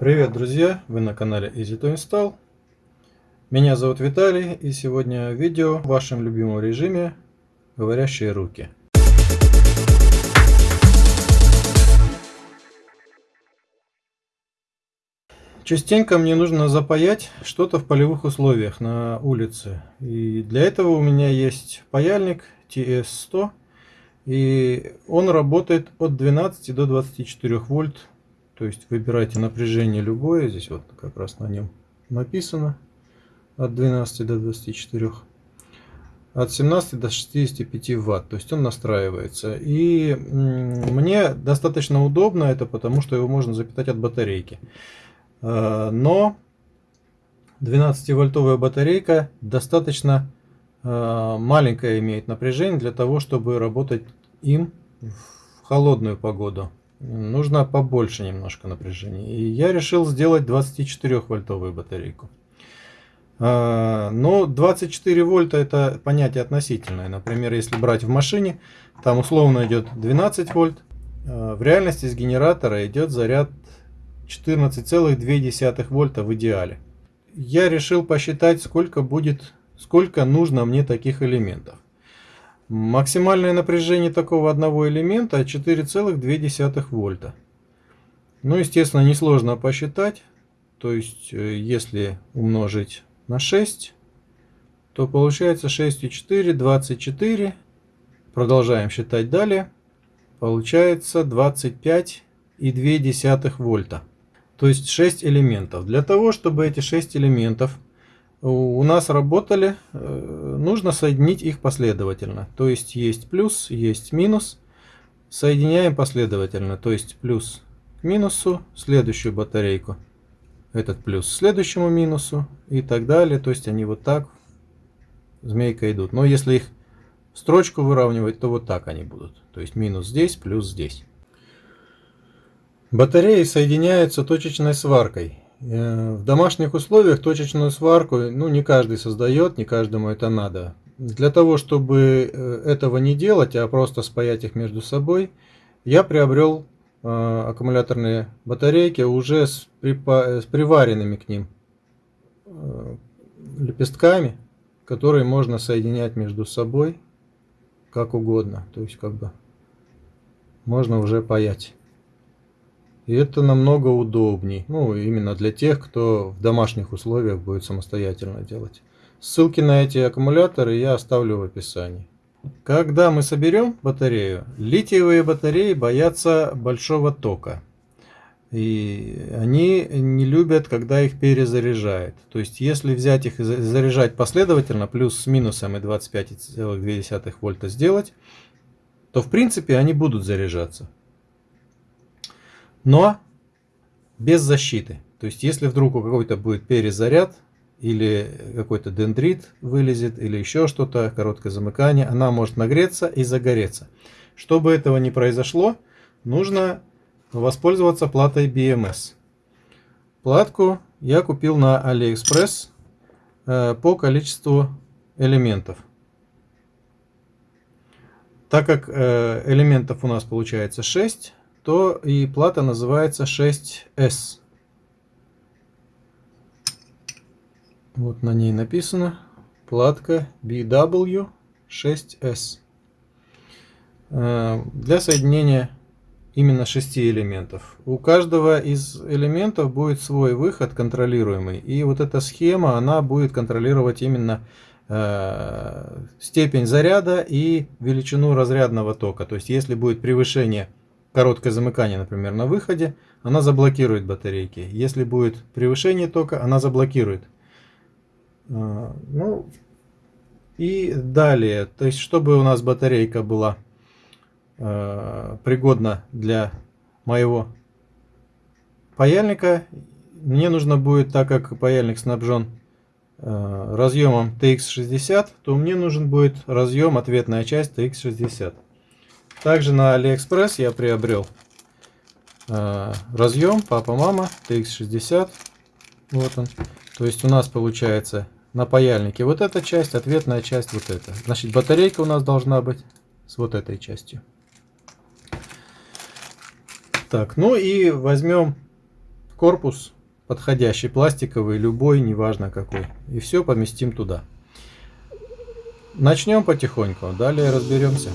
Привет, друзья! Вы на канале Easy to Install. Меня зовут Виталий, и сегодня видео в вашем любимом режиме «Говорящие руки». Частенько мне нужно запаять что-то в полевых условиях на улице. И для этого у меня есть паяльник TS100. И он работает от 12 до 24 вольт то есть выбирайте напряжение любое. Здесь вот как раз на нем написано. От 12 до 24. От 17 до 65 ватт. То есть он настраивается. И мне достаточно удобно это, потому что его можно запитать от батарейки. А, но 12-вольтовая батарейка достаточно а, маленькое имеет напряжение для того, чтобы работать им в холодную погоду нужно побольше немножко напряжения. И я решил сделать 24 вольтовую батарейку. А, но 24 вольта это понятие относительное. Например, если брать в машине, там условно идет 12 вольт. А, в реальности с генератора идет заряд 14,2 вольта в идеале. Я решил посчитать, сколько будет, сколько нужно мне таких элементов. Максимальное напряжение такого одного элемента 4,2 вольта. Ну, естественно, несложно посчитать. То есть, э, если умножить на 6, то получается 6,4, 24. Продолжаем считать далее. Получается 25,2 вольта. То есть 6 элементов. Для того, чтобы эти 6 элементов у нас работали, э, нужно соединить их последовательно. То есть есть плюс, есть минус. Соединяем последовательно. То есть плюс к минусу, следующую батарейку. Этот плюс следующему минусу и так далее. То есть они вот так змейка идут. Но если их строчку выравнивать, то вот так они будут. То есть минус здесь, плюс здесь. Батареи соединяются точечной сваркой. Э, в домашних условиях точечную сварку ну, не каждый создает, не каждому это надо. Для того, чтобы э, этого не делать, а просто спаять их между собой, я приобрел э, аккумуляторные батарейки уже с, припа с приваренными к ним лепестками, которые можно соединять между собой как угодно. То есть как бы можно уже паять. И это намного удобней. Ну, именно для тех, кто в домашних условиях будет самостоятельно делать. Ссылки на эти аккумуляторы я оставлю в описании. Когда мы соберем батарею, литиевые батареи боятся большого тока. И они не любят, когда их перезаряжают. То есть, если взять их и заряжать последовательно, плюс с минусом и 25,2 вольта сделать, то в принципе они будут заряжаться но без защиты. То есть, если вдруг у какой-то будет перезаряд, или какой-то дендрит вылезет, или еще что-то, короткое замыкание, она может нагреться и загореться. Чтобы этого не произошло, нужно воспользоваться платой BMS. Платку я купил на AliExpress э, по количеству элементов. Так как э, элементов у нас получается 6, то и плата называется 6S. Вот на ней написано платка BW6S. Э, для соединения именно 6 элементов. У каждого из элементов будет свой выход контролируемый. И вот эта схема, она будет контролировать именно э, степень заряда и величину разрядного тока. То есть, если будет превышение короткое замыкание, например, на выходе, она заблокирует батарейки. Если будет превышение тока, она заблокирует. А, ну, и далее, то есть, чтобы у нас батарейка была э, пригодна для моего паяльника, мне нужно будет, так как паяльник снабжен э, разъемом TX60, то мне нужен будет разъем ответная часть TX60. Также на AliExpress я приобрел э, разъем папа-мама TX60. Вот он. То есть у нас получается на паяльнике вот эта часть, ответная часть вот эта. Значит, батарейка у нас должна быть с вот этой частью. Так, ну и возьмем корпус подходящий, пластиковый, любой, неважно какой. И все поместим туда. Начнем потихоньку, далее разберемся.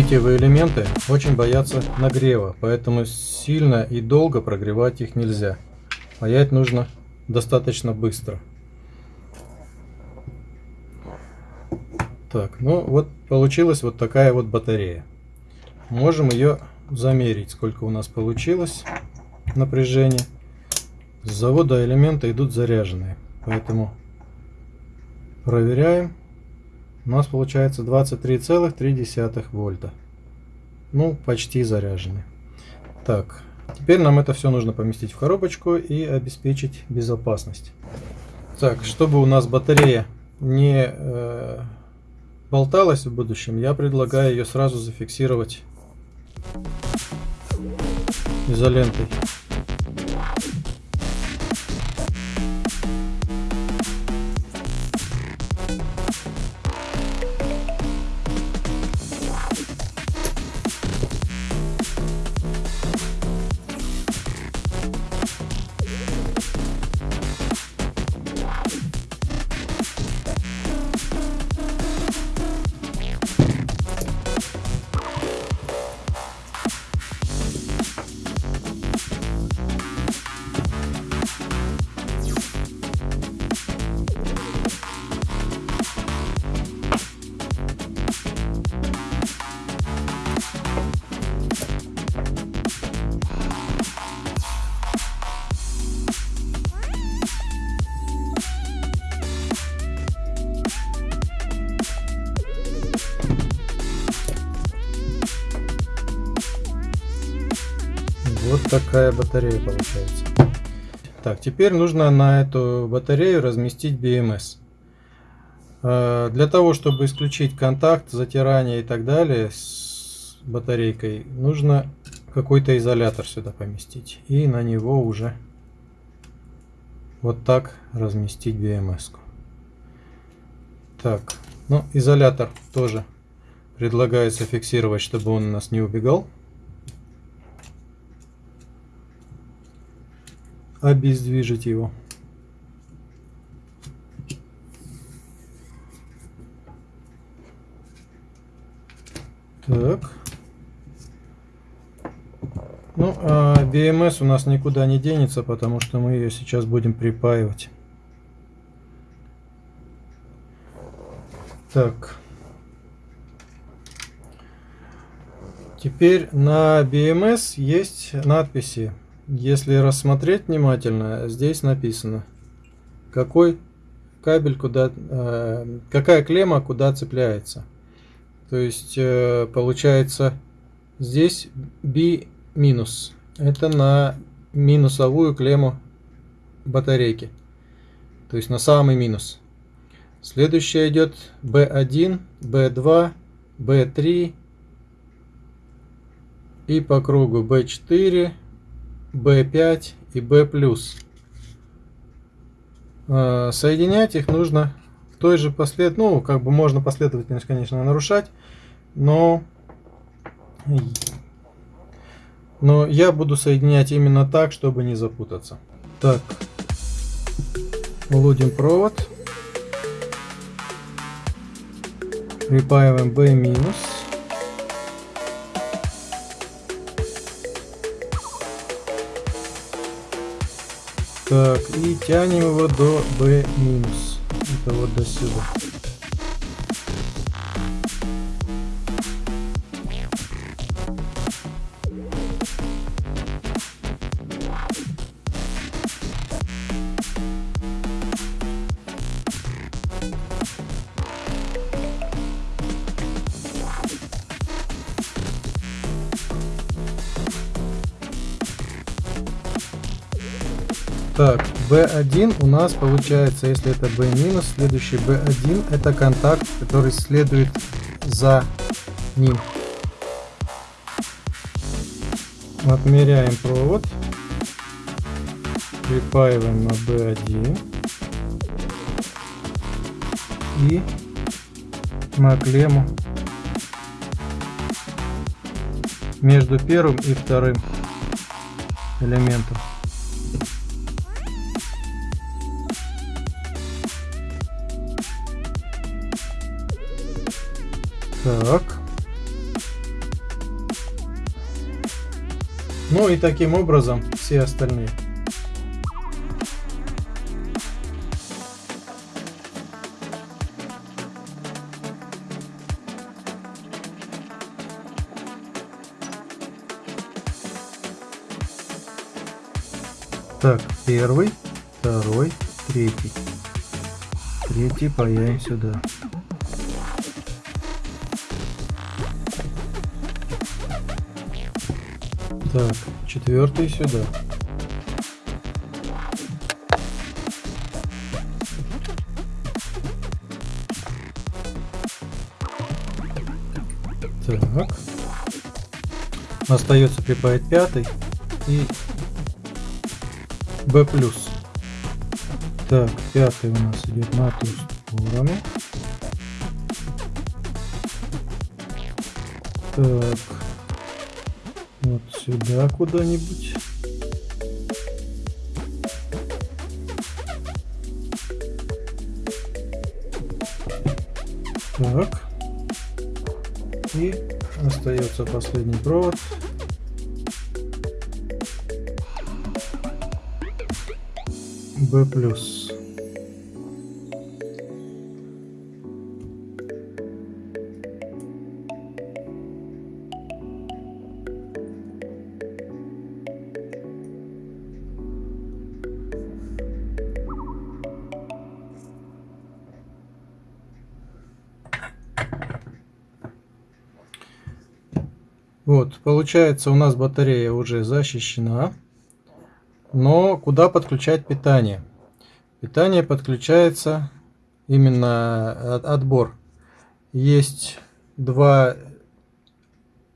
Литиевые элементы очень боятся нагрева, поэтому сильно и долго прогревать их нельзя. Паять нужно достаточно быстро. Так, ну вот получилась вот такая вот батарея. Можем ее замерить, сколько у нас получилось напряжение. С завода элементы идут заряженные, поэтому проверяем у нас получается 23,3 вольта. Ну, почти заряжены. Так, теперь нам это все нужно поместить в коробочку и обеспечить безопасность. Так, чтобы у нас батарея не э, болталась в будущем, я предлагаю ее сразу зафиксировать изолентой. Такая батарея получается. Так, теперь нужно на эту батарею разместить BMS. Э, для того, чтобы исключить контакт, затирание и так далее с батарейкой, нужно какой-то изолятор сюда поместить. И на него уже вот так разместить BMS. -ку. Так, ну изолятор тоже предлагается фиксировать, чтобы он у нас не убегал. Обездвижить его. Так. Ну, а BMS у нас никуда не денется, потому что мы ее сейчас будем припаивать. Так. Теперь на BMS есть надписи если рассмотреть внимательно, здесь написано, какой кабель куда, э, какая клемма куда цепляется. То есть э, получается здесь B минус. Это на минусовую клемму батарейки. То есть на самый минус. Следующая идет B1, B2, B3 и по кругу B4, B5 и B+. А, соединять их нужно в той же послед... Ну, как бы можно последовательность, конечно, нарушать, но Но я буду соединять именно так, чтобы не запутаться. Так, вводим провод. Припаиваем B Так, и тянем его до B. Это вот до сюда. Так, B1 у нас получается, если это B следующий B1 это контакт, который следует за ним. Отмеряем провод. Припаиваем на B1. И на клемму между первым и вторым элементом. Так. Ну и таким образом все остальные. Так, первый, второй, третий. Третий паяем сюда. Так, четвертый сюда. Так. Остается прибавить пятый и B+. Так, пятый у нас идет на ту сторону. Так сюда куда-нибудь. Так. И остается последний провод. B плюс. Вот, получается у нас батарея уже защищена. Но куда подключать питание? Питание подключается именно отбор. Есть два,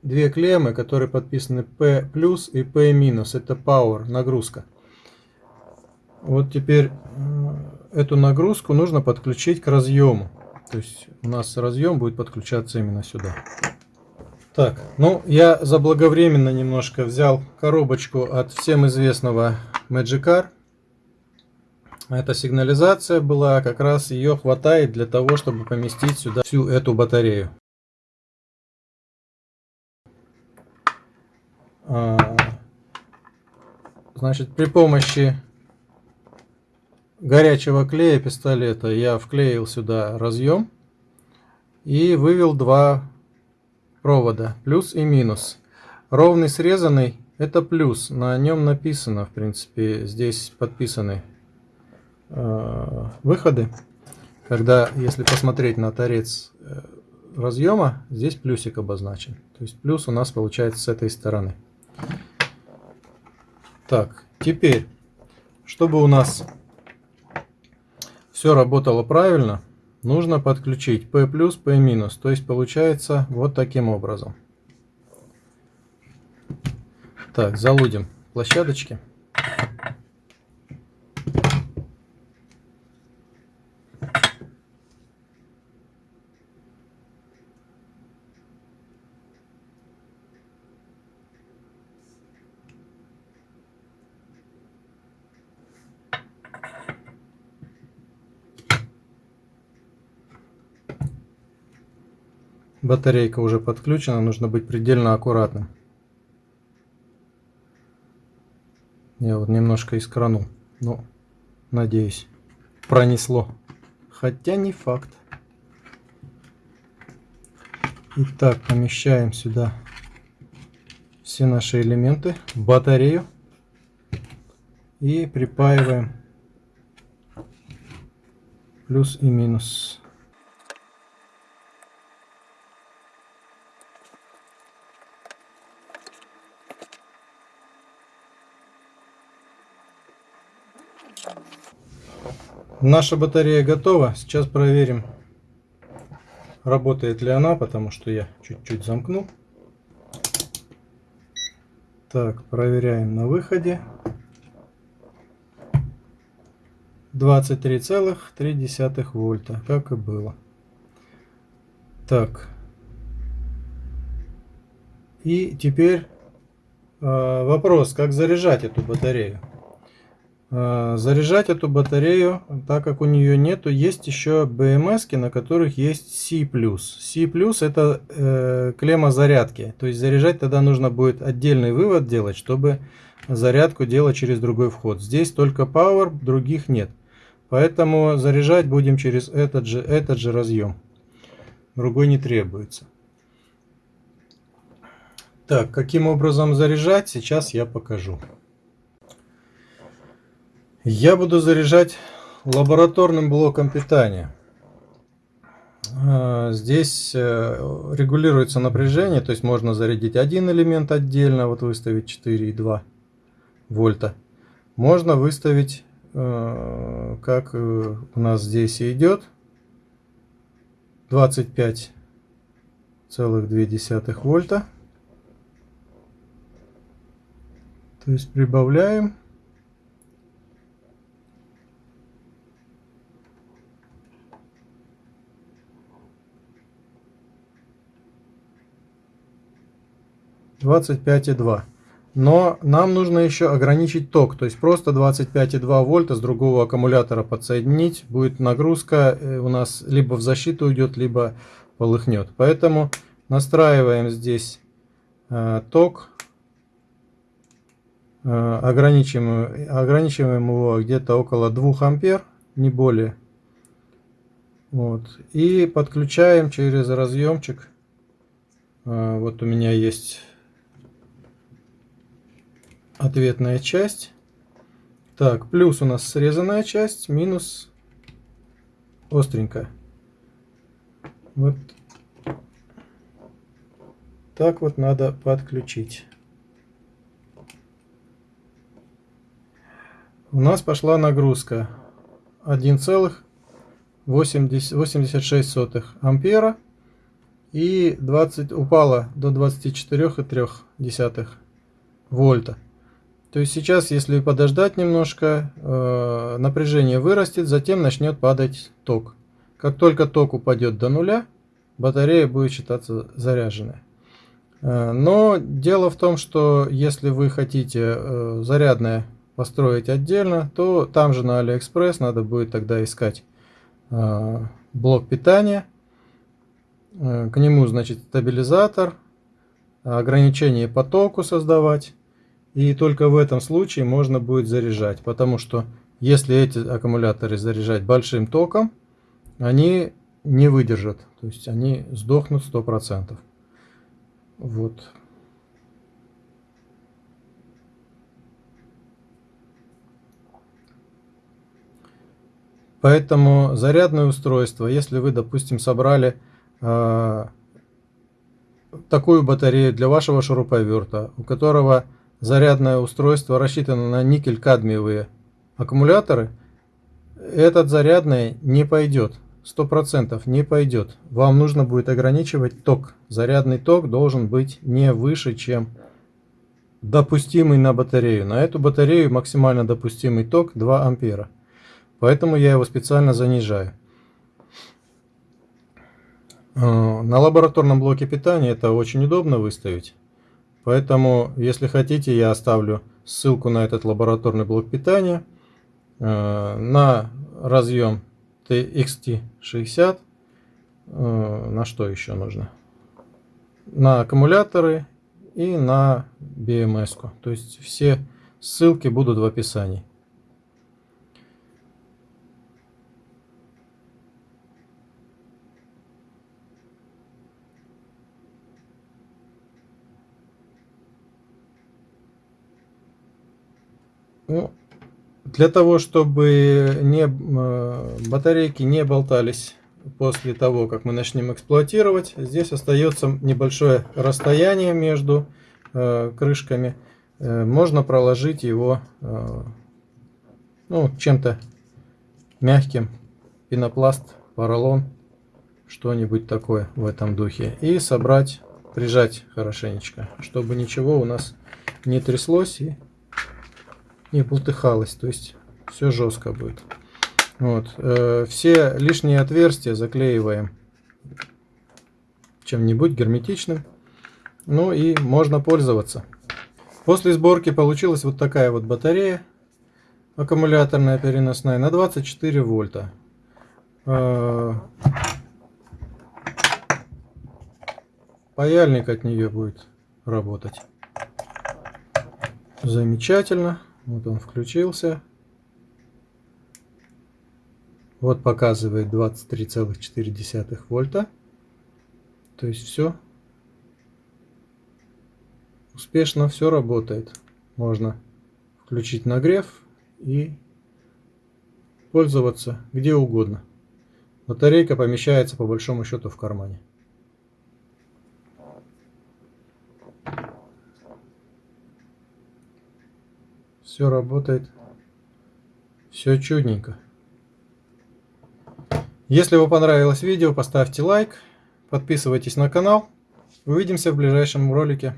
две клеммы, которые подписаны P плюс и P минус. Это power, нагрузка. Вот теперь э, эту нагрузку нужно подключить к разъему. То есть у нас разъем будет подключаться именно сюда. Так, ну я заблаговременно немножко взял коробочку от всем известного Magikarp. Эта сигнализация была, как раз ее хватает для того, чтобы поместить сюда всю эту батарею. А, значит, при помощи горячего клея пистолета я вклеил сюда разъем и вывел два провода, плюс и минус. Ровный срезанный это плюс, на нем написано, в принципе, здесь подписаны э, выходы. Когда, если посмотреть на торец э, разъема, здесь плюсик обозначен. То есть плюс у нас получается с этой стороны. Так, теперь, чтобы у нас все работало правильно, нужно подключить P+, P-, минус, то есть получается вот таким образом. Так, залудим площадочки. Батарейка уже подключена, нужно быть предельно аккуратным. Я вот немножко искранул, но надеюсь пронесло. Хотя не факт. Итак, помещаем сюда все наши элементы, батарею и припаиваем плюс и минус. Наша батарея готова. Сейчас проверим, работает ли она, потому что я чуть-чуть замкнул. Так, проверяем на выходе. 23,3 вольта, как и было. Так. И теперь э, вопрос, как заряжать эту батарею. Э, заряжать эту батарею, так как у нее нету, есть еще BMS, на которых есть C+. C+, это э, клемма зарядки. То есть заряжать тогда нужно будет отдельный вывод делать, чтобы зарядку делать через другой вход. Здесь только Power, других нет. Поэтому заряжать будем через этот же, этот же разъем. Другой не требуется. Так, каким образом заряжать, сейчас я покажу. Я буду заряжать лабораторным блоком питания. А, здесь э, регулируется напряжение, то есть можно зарядить один элемент отдельно, вот выставить 4,2 вольта. Можно выставить, э, как э, у нас здесь и идет, 25,2 вольта. То есть прибавляем. 25,2. Но нам нужно еще ограничить ток, то есть просто 25,2 вольта с другого аккумулятора подсоединить. Будет нагрузка э, у нас либо в защиту уйдет, либо полыхнет. Поэтому настраиваем здесь э, ток, э, ограничиваем, ограничиваем его где-то около 2 ампер, не более. Вот. И подключаем через разъемчик. Э, вот у меня есть ответная часть. Так, плюс у нас срезанная часть, минус остренькая. Вот так вот надо подключить. У нас пошла нагрузка 1,86 ампера и 20 упала до 24,3 вольта. То есть сейчас, если подождать немножко, э, напряжение вырастет, затем начнет падать ток. Как только ток упадет до нуля, батарея будет считаться заряженной. Э, но дело в том, что если вы хотите э, зарядное построить отдельно, то там же на Алиэкспресс надо будет тогда искать э, блок питания. Э, к нему, значит, стабилизатор, ограничение по току создавать. И только в этом случае можно будет заряжать, потому что если эти аккумуляторы заряжать большим током, они не выдержат, то есть они сдохнут 100%. Вот. Поэтому зарядное устройство, если вы, допустим, собрали э, такую батарею для вашего шуруповерта, у которого зарядное устройство рассчитано на никель-кадмиевые аккумуляторы, этот зарядный не пойдет. 100% не пойдет. Вам нужно будет ограничивать ток. Зарядный ток должен быть не выше, чем допустимый на батарею. На эту батарею максимально допустимый ток 2 ампера. Поэтому я его специально занижаю. Э, на лабораторном блоке питания это очень удобно выставить. Поэтому, если хотите, я оставлю ссылку на этот лабораторный блок питания, э, на разъем TXT60, э, на что еще нужно? на аккумуляторы и на BMS. -ку. То есть все ссылки будут в описании. Ну, для того, чтобы не, э, батарейки не болтались после того, как мы начнем эксплуатировать, здесь остается небольшое расстояние между э, крышками. Э, можно проложить его ну, чем-то мягким, пенопласт, поролон, что-нибудь такое в этом духе. И собрать, прижать хорошенечко, чтобы ничего у нас не тряслось и не бултыхалось. То есть все жестко будет. Вот. Э, все лишние отверстия заклеиваем чем-нибудь герметичным. Ну и можно пользоваться. После сборки получилась вот такая вот батарея аккумуляторная переносная на 24 вольта. Э, паяльник от нее будет работать. Замечательно. Вот он включился. Вот показывает 23,4 вольта. То есть все успешно все работает. Можно включить нагрев и пользоваться где угодно. Батарейка помещается по большому счету в кармане. Все работает. Все чудненько. Если вам понравилось видео, поставьте лайк, подписывайтесь на канал. Увидимся в ближайшем ролике.